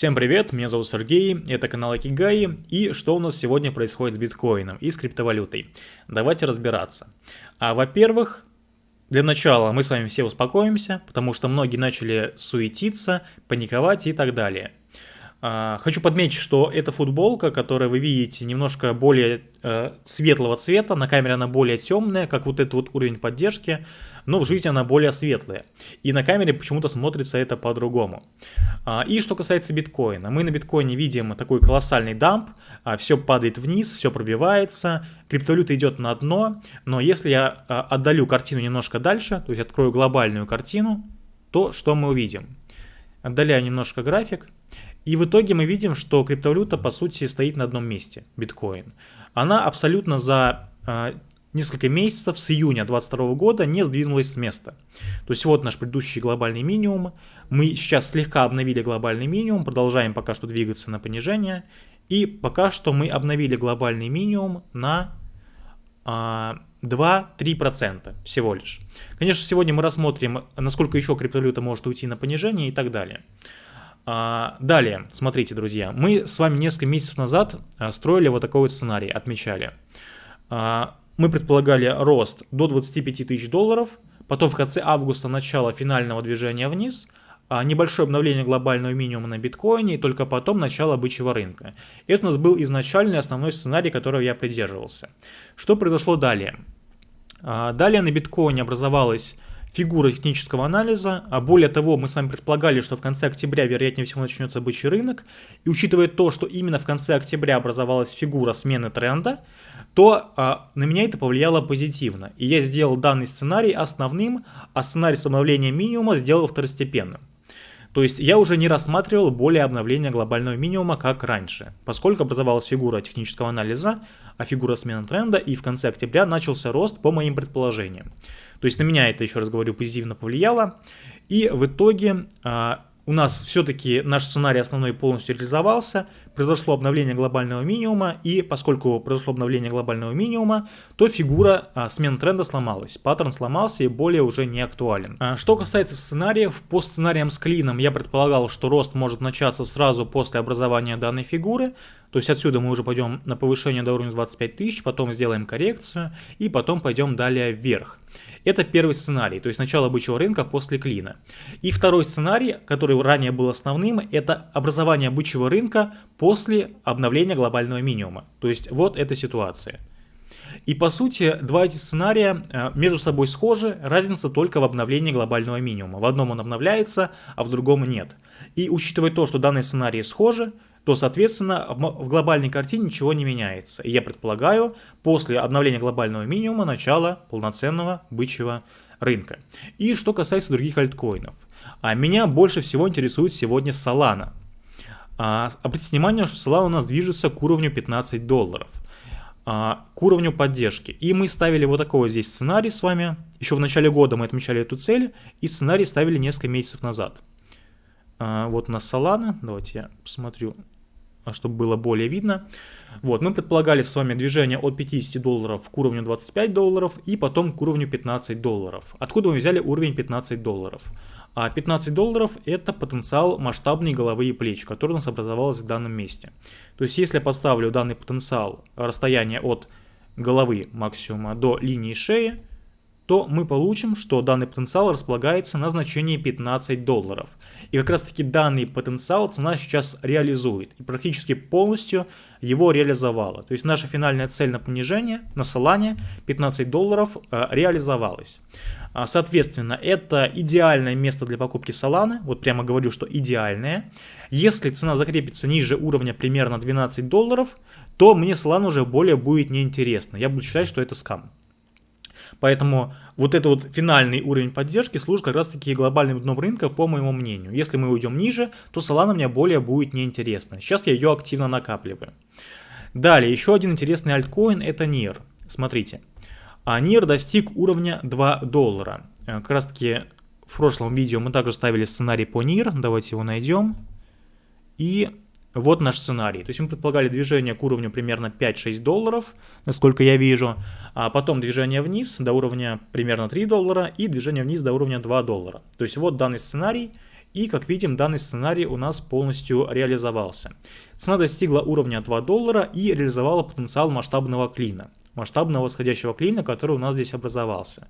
Всем привет, меня зовут Сергей, это канал Акигаи, и что у нас сегодня происходит с биткоином и с криптовалютой? Давайте разбираться. А, Во-первых, для начала мы с вами все успокоимся, потому что многие начали суетиться, паниковать и так далее. А, хочу подметить, что эта футболка, которую вы видите, немножко более э, светлого цвета, на камере она более темная, как вот этот вот уровень поддержки, но в жизни она более светлая. И на камере почему-то смотрится это по-другому. А, и что касается биткоина, мы на биткоине видим такой колоссальный дамп, а, все падает вниз, все пробивается, криптовалюта идет на дно, но если я а, отдалю картину немножко дальше, то есть открою глобальную картину, то что мы увидим? Отдаляю немножко график, и в итоге мы видим, что криптовалюта по сути стоит на одном месте, биткоин. Она абсолютно за несколько месяцев с июня 2022 года не сдвинулась с места. То есть вот наш предыдущий глобальный минимум. Мы сейчас слегка обновили глобальный минимум, продолжаем пока что двигаться на понижение. И пока что мы обновили глобальный минимум на а, 2-3% всего лишь. Конечно, сегодня мы рассмотрим, насколько еще криптовалюта может уйти на понижение и так далее. А, далее, смотрите, друзья, мы с вами несколько месяцев назад а, строили вот такой вот сценарий, отмечали. А, мы предполагали рост до 25 тысяч долларов, потом в конце августа начало финального движения вниз, небольшое обновление глобального минимума на биткоине и только потом начало бычьего рынка. Это у нас был изначальный основной сценарий, которого я придерживался. Что произошло далее? Далее на биткоине образовалась фигура технического анализа, а более того, мы с вами предполагали, что в конце октября, вероятнее всего, начнется бычий рынок, и учитывая то, что именно в конце октября образовалась фигура смены тренда, то а, на меня это повлияло позитивно, и я сделал данный сценарий основным, а сценарий с обновлением минимума сделал второстепенным. То есть я уже не рассматривал более обновления глобального минимума, как раньше, поскольку образовалась фигура технического анализа, а фигура смены тренда, и в конце октября начался рост по моим предположениям. То есть на меня это, еще раз говорю, позитивно повлияло. И в итоге а, у нас все-таки наш сценарий основной полностью реализовался, произошло обновление глобального минимума, и поскольку произошло обновление глобального минимума, то фигура а, смен тренда сломалась, паттерн сломался и более уже не актуален. А, что касается сценариев, по сценариям с клином я предполагал, что рост может начаться сразу после образования данной фигуры, то есть отсюда мы уже пойдем на повышение до уровня 25 тысяч, потом сделаем коррекцию и потом пойдем далее вверх. Это первый сценарий, то есть начало бычьего рынка после клина. И второй сценарий, который ранее был основным, это образование бычьего рынка после обновления глобального минимума. То есть вот эта ситуация. И по сути, два эти сценария э, между собой схожи, разница только в обновлении глобального минимума. В одном он обновляется, а в другом нет. И учитывая то, что данные сценарии схожи, то, соответственно, в глобальной картине ничего не меняется. И я предполагаю, после обновления глобального минимума начало полноценного бычьего рынка. И что касается других альткоинов. А меня больше всего интересует сегодня Solana. А, обратите внимание, что Solana у нас движется к уровню 15 долларов. А, к уровню поддержки. И мы ставили вот такой вот здесь сценарий с вами. Еще в начале года мы отмечали эту цель. И сценарий ставили несколько месяцев назад. А, вот нас Solana. Давайте я посмотрю, чтобы было более видно. Вот, мы предполагали с вами движение от 50 долларов к уровню 25 долларов и потом к уровню 15 долларов. Откуда мы взяли уровень 15 долларов? А 15 долларов это потенциал масштабной головы и плеч, который у нас образовался в данном месте. То есть если я поставлю данный потенциал расстояние от головы максимума до линии шеи, то мы получим, что данный потенциал располагается на значении 15 долларов. И как раз таки данный потенциал цена сейчас реализует и практически полностью его реализовала. То есть наша финальная цель на понижение, на Solana 15 долларов э, реализовалась. А, соответственно, это идеальное место для покупки Solana, вот прямо говорю, что идеальное. Если цена закрепится ниже уровня примерно 12 долларов, то мне Solana уже более будет неинтересно. Я буду считать, что это скам. Поэтому вот этот вот финальный уровень поддержки служит как раз таки глобальным дном рынка, по моему мнению. Если мы уйдем ниже, то Solana мне более будет неинтересна. Сейчас я ее активно накапливаю. Далее, еще один интересный альткоин это NIR. Смотрите. А NIR достиг уровня 2 доллара. Э, как раз таки в прошлом видео мы также ставили сценарий по NIR. Давайте его найдем. И вот наш сценарий. То есть мы предполагали движение к уровню примерно 5-6 долларов, насколько я вижу, а потом движение вниз до уровня примерно 3 доллара и движение вниз до уровня 2 доллара. То есть вот данный сценарий, И, как видим, данный сценарий у нас полностью реализовался. Цена достигла уровня 2 доллара и реализовала потенциал масштабного клина. Масштабного восходящего клина, который у нас здесь образовался.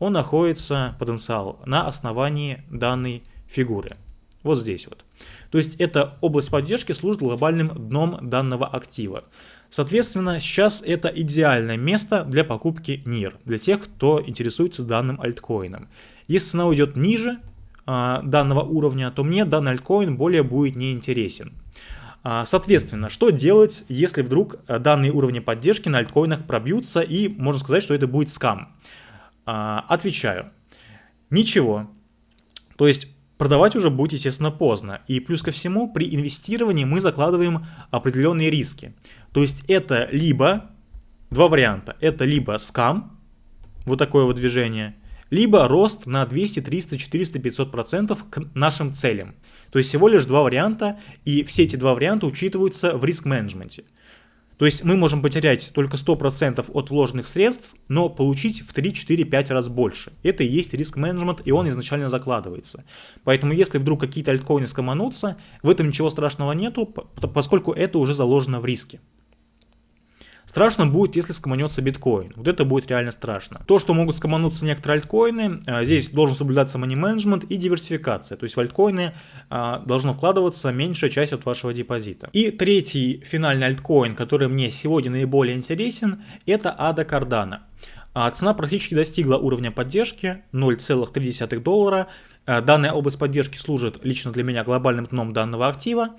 Он находится, потенциал, на основании данной фигуры. Вот здесь вот. То есть эта область поддержки служит глобальным дном данного актива. Соответственно, сейчас это идеальное место для покупки NIR, для тех, кто интересуется данным альткоином. Если цена уйдет ниже а, данного уровня, то мне данный альткоин более будет неинтересен. А, соответственно, что делать, если вдруг а, данные уровни поддержки на альткоинах пробьются и можно сказать, что это будет скам? А, отвечаю. Ничего. То есть продавать уже будет, естественно, поздно. И плюс ко всему, при инвестировании мы закладываем определенные риски. То есть это либо, два варианта, это либо скам, вот такое вот движение, либо рост на 200, 300, 400, 500 процентов к нашим целям. То есть всего лишь два варианта, и все эти два варианта учитываются в риск-менеджменте. То есть мы можем потерять только 100% от вложенных средств, но получить в 3, 4, 5 раз больше. Это и есть риск-менеджмент, и он изначально закладывается. Поэтому если вдруг какие-то альткоины скоманутся, в этом ничего страшного нету, поскольку это уже заложено в риске. Страшно будет, если скоманется биткоин. Вот это будет реально страшно. То, что могут скомануться некоторые альткоины, а, здесь должен соблюдаться money management и диверсификация. То есть в альткоины а, должно вкладываться меньшая часть от вашего депозита. И третий финальный альткоин, который мне сегодня наиболее интересен, это ADA Cardano. А, цена практически достигла уровня поддержки 0,3 доллара. Данная область поддержки служит лично для меня глобальным дном данного актива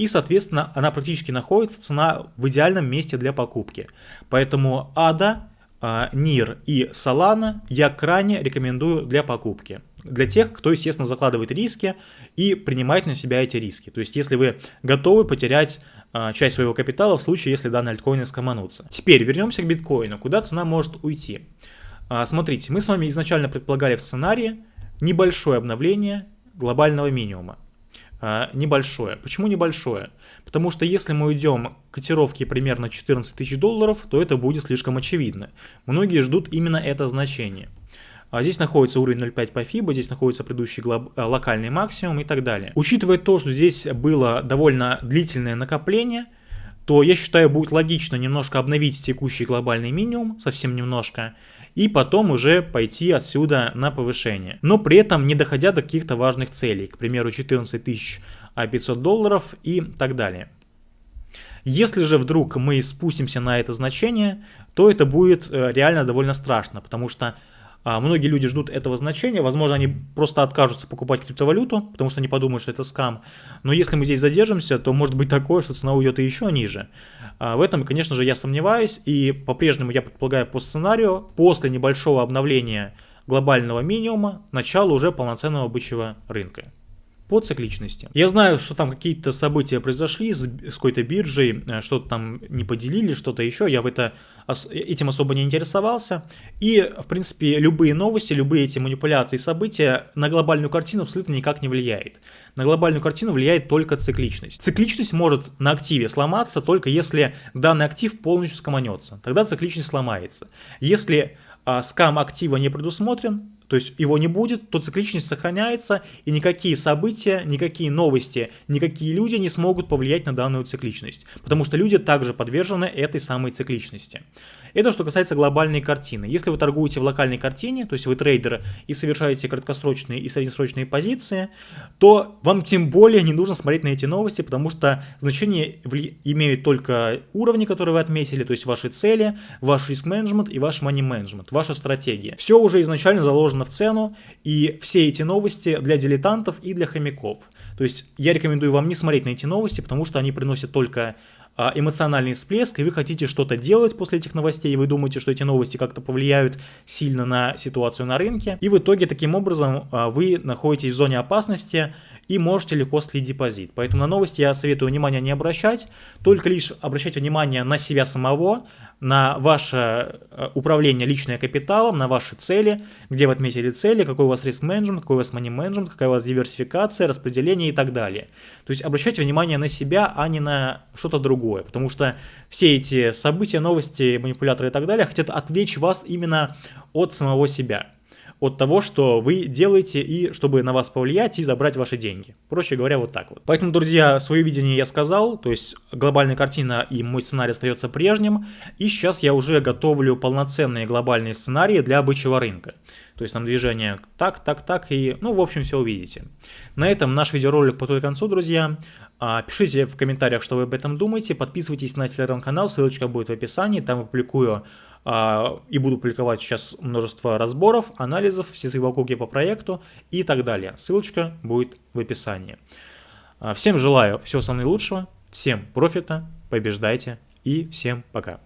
и, соответственно, она практически находится, цена в идеальном месте для покупки. Поэтому ADA, NIR а, и Solana я крайне рекомендую для покупки. Для тех, кто, естественно, закладывает риски и принимает на себя эти риски. То есть, если вы готовы потерять а, часть своего капитала в случае, если данные альткоины скоманутся. Теперь вернемся к биткоину. Куда цена может уйти? А, смотрите, мы с вами изначально предполагали в сценарии небольшое обновление глобального минимума. А, небольшое. Почему небольшое? Потому что если мы уйдем к котировке примерно 14 тысяч долларов, то это будет слишком очевидно. Многие ждут именно это значение. А здесь находится уровень 0.5 по FIBA, здесь находится предыдущий глоб... А, локальный максимум и так далее. Учитывая то, что здесь было довольно длительное накопление, то я считаю будет логично немножко обновить текущий глобальный минимум, совсем немножко, и потом уже пойти отсюда на повышение. Но при этом не доходя до каких-то важных целей, к примеру 14 500 долларов и так далее. Если же вдруг мы спустимся на это значение, то это будет э, реально довольно страшно, потому что а, многие люди ждут этого значения, возможно, они просто откажутся покупать криптовалюту, потому что они подумают, что это скам. Но если мы здесь задержимся, то может быть такое, что цена уйдет и еще ниже. А, в этом, конечно же, я сомневаюсь, и по-прежнему я предполагаю по сценарию, после небольшого обновления глобального минимума, начало уже полноценного бычьего рынка по цикличности. Я знаю, что там какие-то события произошли с, с какой-то биржей, э, что-то там не поделили, что-то еще, я в это, этим особо не интересовался. И, в принципе, любые новости, любые эти манипуляции, события на глобальную картину абсолютно никак не влияет. На глобальную картину влияет только цикличность. Цикличность может на активе сломаться только если данный актив полностью скоманется. Тогда цикличность сломается. Если а, скам актива не предусмотрен, то есть его не будет, то цикличность сохраняется, и никакие события, никакие новости, никакие люди не смогут повлиять на данную цикличность, потому что люди также подвержены этой самой цикличности. Это что касается глобальной картины. Если вы торгуете в локальной картине, то есть вы трейдер и совершаете краткосрочные и среднесрочные позиции, то вам тем более не нужно смотреть на эти новости, потому что значение имеют только уровни, которые вы отметили, то есть ваши цели, ваш риск-менеджмент и ваш money-менеджмент, ваша стратегия. Все уже изначально заложено в цену, и все эти новости для дилетантов и для хомяков. То есть я рекомендую вам не смотреть на эти новости, потому что они приносят только эмоциональный всплеск, и вы хотите что-то делать после этих новостей, и вы думаете, что эти новости как-то повлияют сильно на ситуацию на рынке, и в итоге таким образом а, вы находитесь в зоне опасности и можете легко слить депозит. Поэтому на новости я советую внимания не обращать, только лишь обращать внимание на себя самого, на ваше э, управление личным капиталом, на ваши цели, где вы отметили цели, какой у вас риск-менеджмент, какой у вас money-менеджмент, какая у вас диверсификация, распределение и так далее. То есть обращайте внимание на себя, а не на что-то другое, потому что все эти события, новости, манипуляторы и так далее хотят отвлечь вас именно от самого себя от того, что вы делаете, и чтобы на вас повлиять и забрать ваши деньги. Проще говоря, вот так вот. Поэтому, друзья, свое видение я сказал, то есть глобальная картина и мой сценарий остается прежним, и сейчас я уже готовлю полноценные глобальные сценарии для бычьего рынка. То есть там движение так, так, так, и, ну, в общем, все увидите. На этом наш видеоролик подходит к концу, друзья. А, пишите в комментариях, что вы об этом думаете, подписывайтесь на телеграм-канал, ссылочка будет в описании, там я публикую и буду публиковать сейчас множество разборов, анализов, все свои вокруги по проекту и так далее. Ссылочка будет в описании. А, всем желаю всего самого наилучшего, всем профита, побеждайте и всем пока.